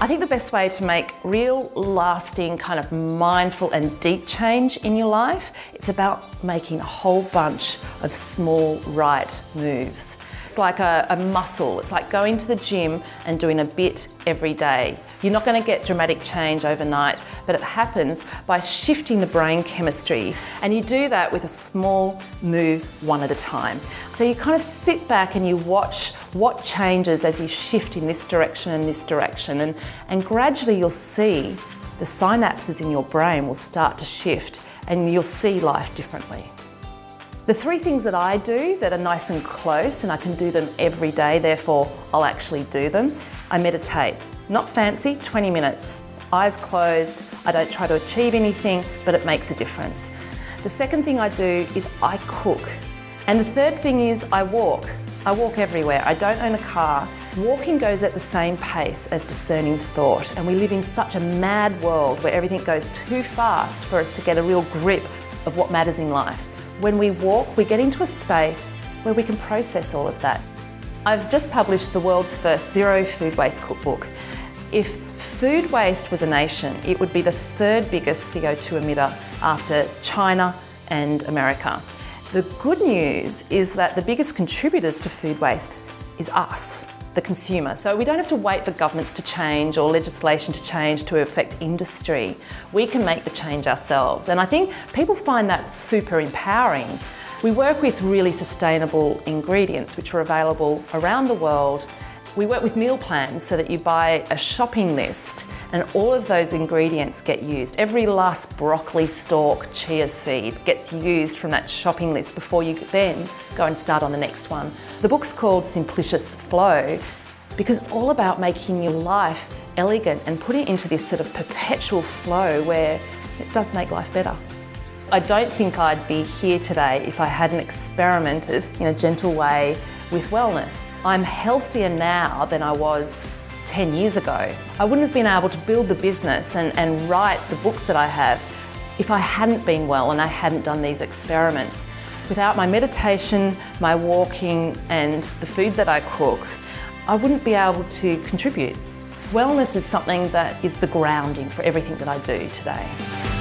I think the best way to make real, lasting, kind of mindful and deep change in your life, it's about making a whole bunch of small, right moves. It's like a, a, muscle. It's like going to the gym and doing a bit every day. You're not going to get dramatic change overnight, but it happens by shifting the brain chemistry. And you do that with a small move one at a time. So you kind of sit back and you watch what changes as you shift in this direction and this direction. And, and gradually you'll see the synapses in your brain will start to shift and you'll see life differently. The three things that I do that are nice and close and I can do them every day, therefore I'll actually do them. I meditate, not fancy, 20 minutes, eyes closed. I don't try to achieve anything, but it makes a difference. The second thing I do is I cook. And the third thing is I walk. I walk everywhere. I don't own a car. Walking goes at the same pace as discerning thought, and we live in such a mad world where everything goes too fast for us to get a real grip of what matters in life. When we walk, we get into a space where we can process all of that. I've just published the world's first zero food waste cookbook. If food waste was a nation, it would be the third biggest CO2 emitter after China and America. The good news is that the biggest contributors to food waste is us the consumer. So we don't have to wait for governments to change or legislation to change to affect industry. We can make the change ourselves. And I think people find that super empowering. We work with really sustainable ingredients which are available around the world. We work with meal plans so that you buy a shopping list and all of those ingredients get used. Every last broccoli stalk, chia seed gets used from that shopping list before you then go and start on the next one. The book's called Simplicious Flow because it's all about making your life elegant and putting it into this sort of perpetual flow where it does make life better. I don't think I'd be here today if I hadn't experimented in a gentle way with wellness. I'm healthier now than I was 10 years ago. I wouldn't have been able to build the business and, and write the books that I have if I hadn't been well and I hadn't done these experiments. Without my meditation, my walking and the food that I cook, I wouldn't be able to contribute. Wellness is something that is the grounding for everything that I do today.